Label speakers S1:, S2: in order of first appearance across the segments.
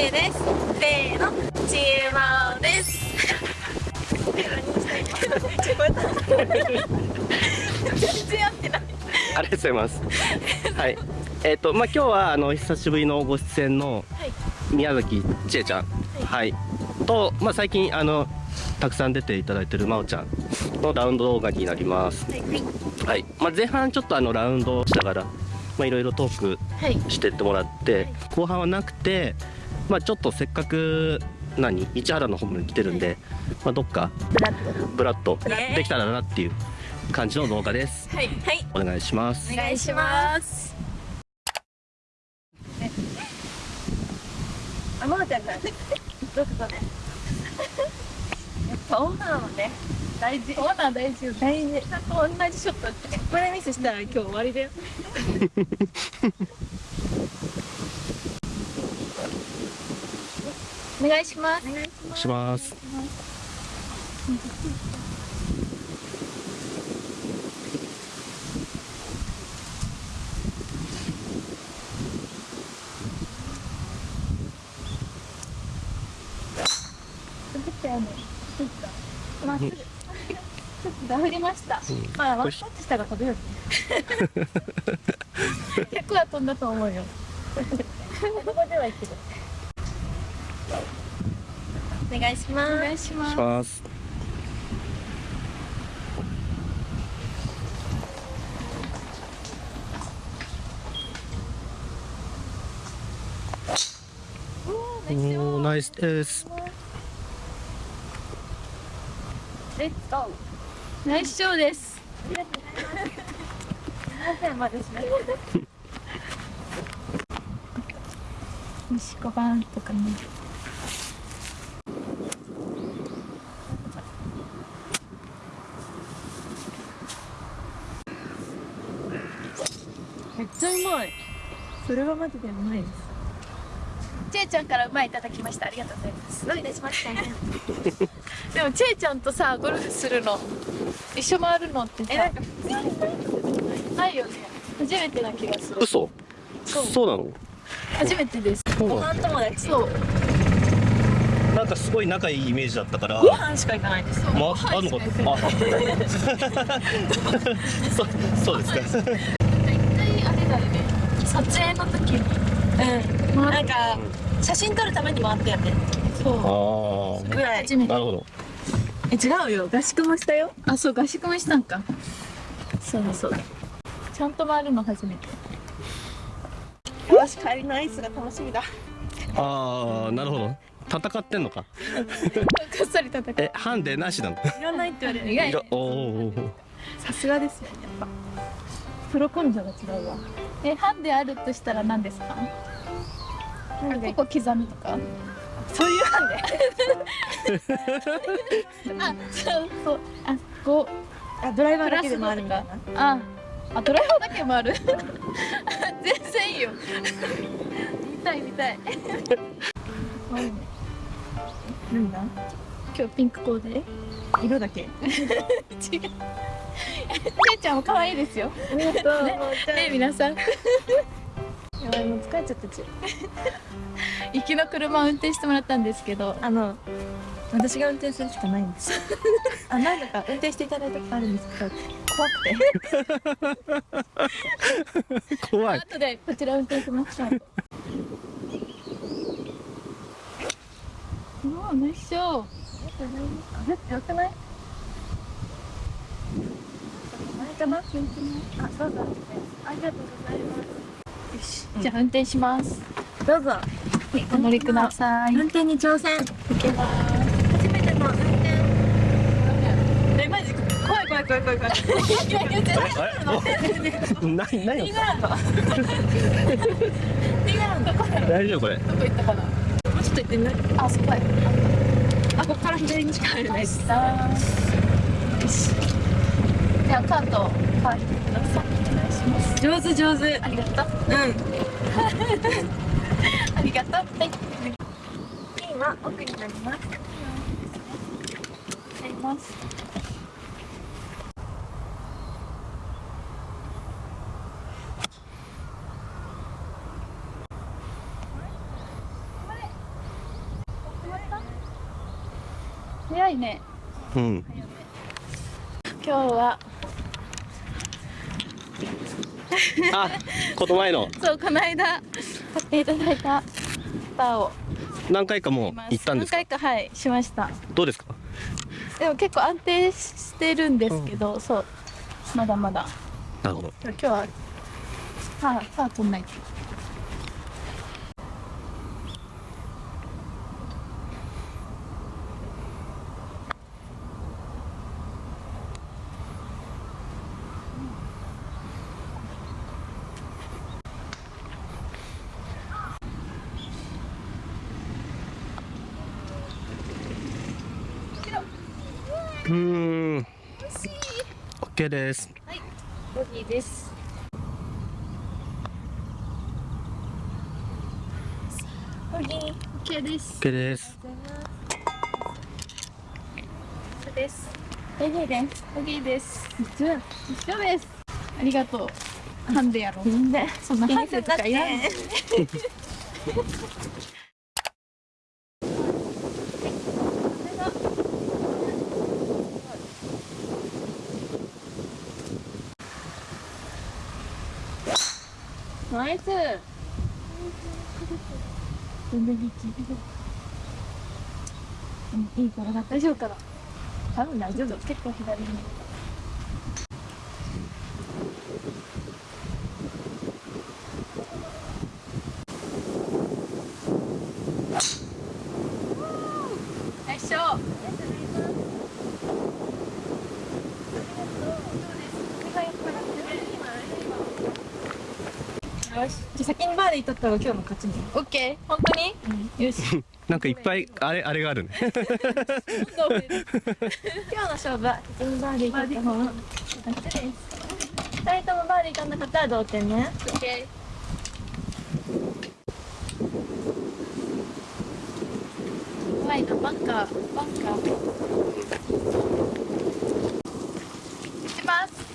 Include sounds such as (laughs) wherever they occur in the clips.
S1: えです。せーの。ちえまおです。(laughs)
S2: ありがとうございます。はい。えっ、とまあ今日はあの久しぶりのご出演の
S1: はい。
S2: 宮崎千恵ちゃん、はい、とまあ最近あのたくさん出ていただいてるまおちゃんのラウンド動画になります。
S1: はい
S2: はい。まあ前半ちょっとあのラウンドしながらまあいろいろトーク
S1: はい。
S2: してってもらって、後半はなくてまあちょっとせっかく何市原の方に来てるんで、まあどっか
S1: ブラッド。
S2: ブラッと
S1: ブラッと
S2: できたらなっていう感じの動画です。
S1: はいはい。
S2: お願いします。
S1: お。願いします。あまおちゃんからねどうぞねやっぱオーナーはね大事。オーナー大事よ大事。ちゃんと同じショットってこれミスしたら今日終わりだよ (laughs) お願いします。お願いし
S2: お願いします。
S1: まっすぐ。ちょっとダフりました、まあワンタッチしたが飛ぶよね。(laughs) 100は飛んだと思うよ。(laughs) (laughs) ここではいけるお願いしますお願いしま
S2: します。おーナイスです。
S1: レッツゴーナイスショーですありがとうございますすいませんまだしない息子版とかねめっちゃうまいそれはマジでうまいですちえちゃんからうまいいただきましたありがとうございますどういたしました (laughs) でもちえちゃんとさゴルフするの一緒回るのってさないよね初めてな気がする
S2: 嘘？
S1: そう
S2: そうなの？
S1: 初めてです
S2: そうな
S1: ご飯友達そう
S2: の。なんかすごい仲いいイメージだったから。
S1: ご飯しか行かないです
S2: まあ、あるのか。あ。(laughs) そう、そうですか。
S1: 撮影の時に。うん。なんか写真撮るために回ったよねそ
S2: あ
S1: うぐらい。初め
S2: あ。
S1: て
S2: なるほど。
S1: え違うよ。合宿もしたよ。あそう合宿もしたんか。そうそう。ちゃんと回るの初めて。よし帰りのアイスが楽しみだ。
S2: ああ、なるほど。戦ってんのか。(laughs)
S1: こっそり戦って。
S2: え、ハンデなしなの？
S1: いらないって言われる。意外。さすがですよやっぱプロ根性が違うわ。えハンデあるとしたら何ですか？ここ刻むとか？そういうハンデ。(laughs) あそうそう。あこうあドライバーだけで回るみたいな。ああドライバーだけ回る？(laughs) 全然いいよ。見たい見たい。何だ？今日ピンクコーデ？色だけ？(laughs) 違うちえちゃんも可愛いですよ。ありがとうねね皆さん。やばいもう疲れちゃったち行きの車を運転してもらったんですけど
S3: あの私が運転するしかないんです。(laughs) あ何だか運転していただいたことあるんですけど怖くて。
S2: 怖い。
S1: 後でこちら運転しましたう。わナイスショー。あよくない？前かなあそうだありがとうございます。よし、じゃあ運転します。
S3: どうぞ。
S1: お乗りください。
S3: 運転。に挑戦
S1: 行けます。
S3: 初めての運転
S1: えマジ怖い怖い怖い怖い怖いい。やいや絶対
S2: あれ。な、な
S1: リン
S2: に。
S1: ガランドリンガランドどこ
S2: 大丈夫これ。
S1: 行ったかなもうちょっと行ってあそこやあここから左にしか入れないしさよしじゃあカートくださいお願いします。
S3: 上手上手。
S1: ありがとう。
S3: うん。(laughs)
S1: ありがとう。はい。
S3: ピンは奥になります。
S1: なります。早いね。
S2: うん。
S1: 今日は
S2: あこの前の。
S1: そうこの間買っていただいたバーを。
S2: 何回かもう行ったんですか？
S1: 何回かはいしました。
S2: どうですか？
S1: でも結構安定してるんですけど、そうまだまだ。
S2: なるほど。
S1: 今日はパーパー取んないと
S2: うーん。OK です。
S1: はい。ボギーです。ボギー OK です。
S2: OK です。
S1: そうです。ボギーです。ボギーです。一緒一緒です。ありがとう。ハンデやろ
S3: みんな
S1: そんなハンデとかいらん
S3: ナイス。
S1: いいから大丈夫かな
S3: 多分大丈夫。
S1: 結構左に。よいしょ
S3: よしじゃあ先にバーで取った方が今日の勝ちね。
S1: オッケー本当に、よし。(laughs)
S2: なんかいっぱいあれあれがあるね。(laughs)
S3: 今日の勝負は先にバーで取った方が勝ちです二人ともバーで取んなかったら同点ね。
S1: オッケー怖いな。バンカー。バンカーいきます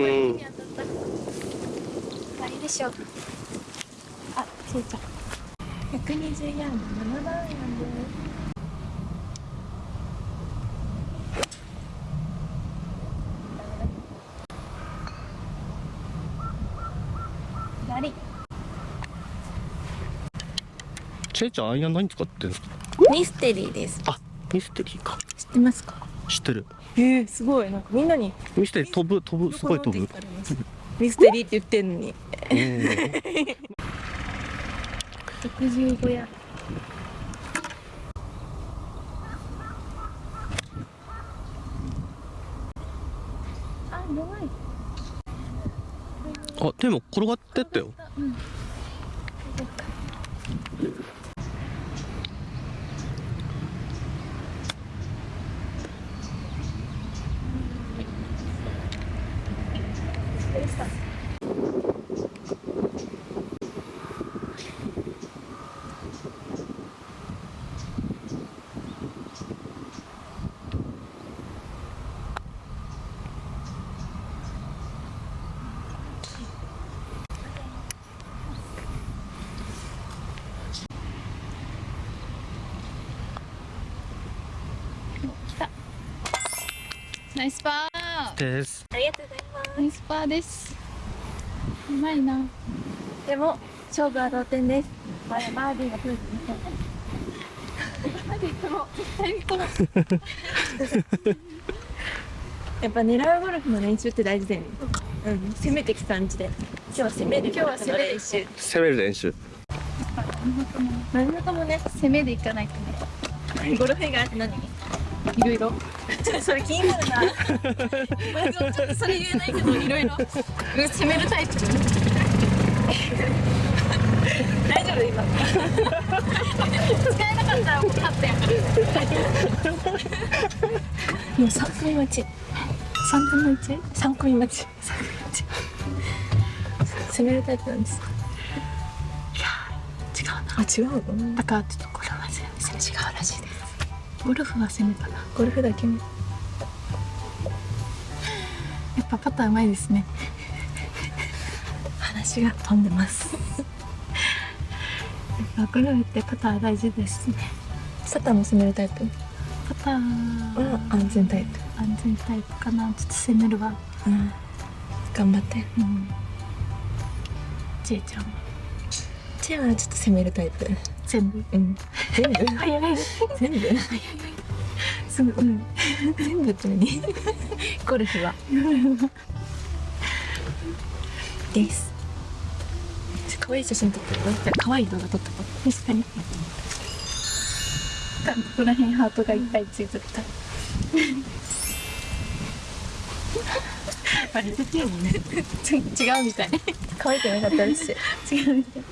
S2: うん。
S1: 終わりでしょうあちいちゃん。
S3: 120ヤード7番アイアンです左
S2: チェイちゃん。アイアン何使ってん。ですか
S3: ミステリーです
S2: あミステリーか
S3: 知ってますか
S2: 知ってる。
S3: えー、すごい。なんかみんなに
S2: ミステリー飛ぶ飛ぶ。すごい飛ぶ。
S3: ミステリーって言ってんのに。
S2: うん
S3: 65ヤー。ド (laughs) あ弱い
S2: あでも転がってったよ
S1: ナイスパー。
S2: です。
S3: ありがとうございます。
S1: ナイスパーです。うまいな。
S3: でも勝負は同点です。バーディーが来る。やっぱ狙うゴルフの練習って大事だよね。うん。攻めてきた感じで。今日は攻める。
S1: 今日は攻める
S3: 練習。
S2: 攻める練習。
S3: 何事もね。
S1: 攻めでいかないとね。
S3: ゴルフ以外って何？
S1: いろいろ。(laughs)
S3: それ気になるな。まあちょっとそれ言えないけどいろいろ。
S1: 攻めるタイプ。
S3: 大丈夫今。(laughs)
S1: 使えなかったらもう勝ったやん
S3: もう3組待ち
S1: 3分の 1?
S3: 3組待ち攻めるタイプなんです。か
S1: 違うな。
S3: あ違うの？
S1: だからちょっとこれは全然違うらしいですゴルフは攻めたな。
S3: ゴルフだけね
S1: やっぱパターうまいですね。
S3: 話が飛んでます。
S1: やっぱゴルフってパター大事ですね。
S3: サタンも攻めるタイプ？
S1: パター
S3: は安全タイプ。
S1: 安全タイプかな。ちょっと攻めるわ。
S3: うん。頑張って。
S1: うん。ちえちゃんは
S3: チェアはちょっと攻めるタイプ。
S1: 全部。
S3: うん。全部？(laughs)
S1: 早い。
S3: 全部？
S1: すぐうん。
S3: 全部って何？ゴルフは。です。可愛い写真撮ってる？可愛い動画撮ってこ
S1: 確かに。ここら辺ハートがいっぱいついてた。(laughs)
S3: バレててるもんね (laughs)
S1: 違うみたい。
S3: 可愛くなかったです。
S1: 違うみたい